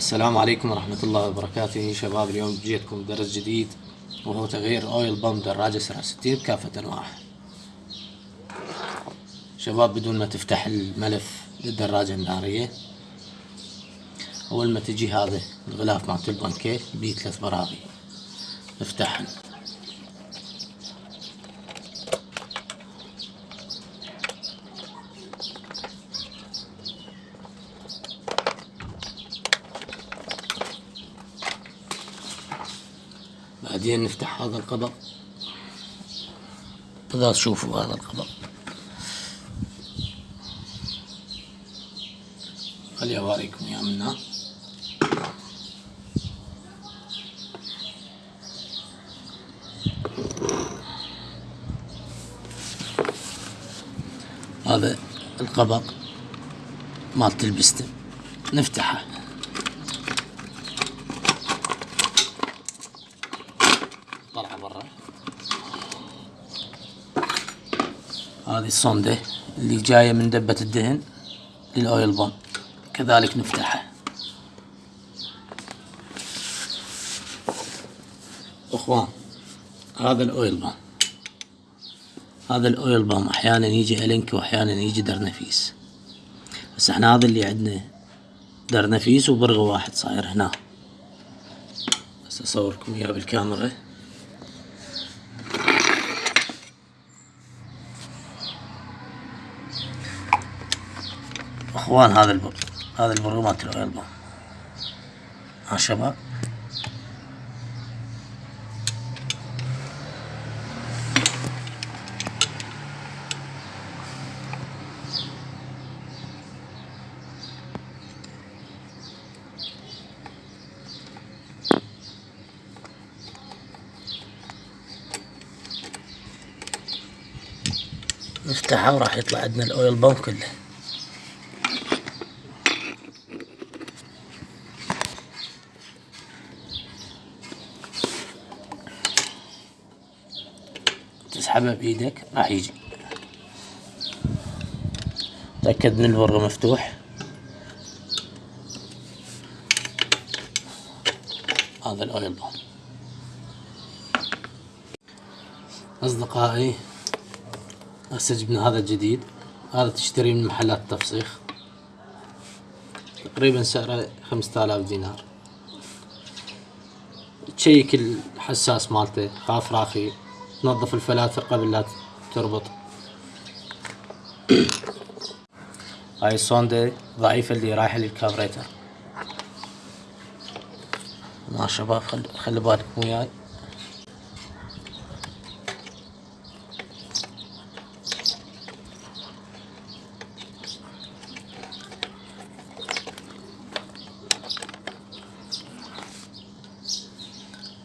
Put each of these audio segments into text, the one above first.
السلام عليكم ورحمة الله وبركاته شباب اليوم جيتكم درس جديد وهو تغيير oil pump دراجة سرعة ستين بكافة انواعها شباب بدون ما تفتح الملف للدراجة النارية أول ما تجي هذا الغلاف مالت البانكيت بيه ثلاث براغي. نفتحهن بعدين نفتح هذا القبض إذا تشوفوا هذا القبض خلي أوريكم يا منا هذا القبض مالت البستم نفتحه. هذه الصندة اللي جاية من دبة الدهن لل oil pump كذلك نفتحها أخوان هذا ال oil pump هذا ال oil pump أحيانا يجي ألن key واحيانا يجي درنفيس بس إحنا هذا اللي عندنا. درنفيس وبرغ واحد صاير هنا. بس أصوركم إياه بالكاميرا. إخوان هذا البر هذا البر مالت الاويل بام ها شباب؟ نفتحها وراح يطلع عندنا الأويل بام كله. تسحبها بإيدك راح يجي. تأكد ان البر مفتوح. هذا الاويل بام أصدقائي هسه جبنا هذا الجديد. هذا تشتريه من محلات التفسيخ تقريبا سعره خمسة آلاف دينار. تشيك الحساس مالته خاف راخي. تنظف الفلاتر قبل لا تربط. هاي الصوندة ضعيفة اللي رايحة للكابريتر. ما شباب خلي خلي بالكم وياي.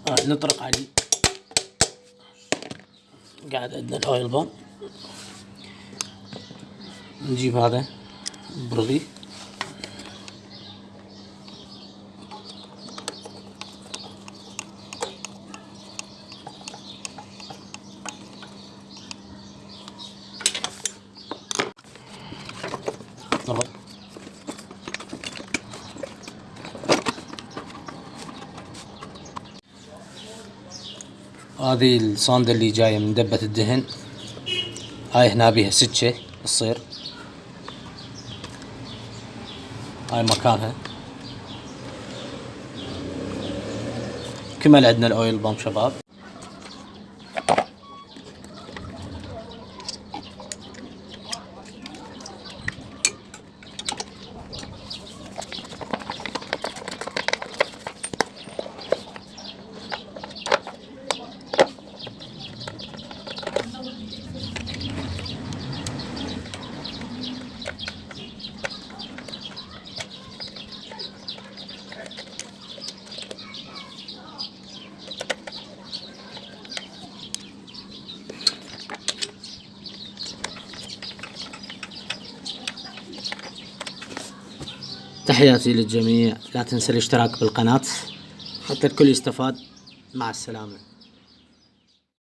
آه نطرق عليه قاعد عندنا الاويل بام نجيب هذا برغي. ضبط هذه الصاندة اللي جاية من دبة الدهن. هاي هنا بيها سكة تصير. هاي مكانها. كمل عندنا الأويل بامب شباب. تحياتي للجميع. لا تنسى الاشتراك بالقناة. حتى الكل يستفاد. مع السلامة.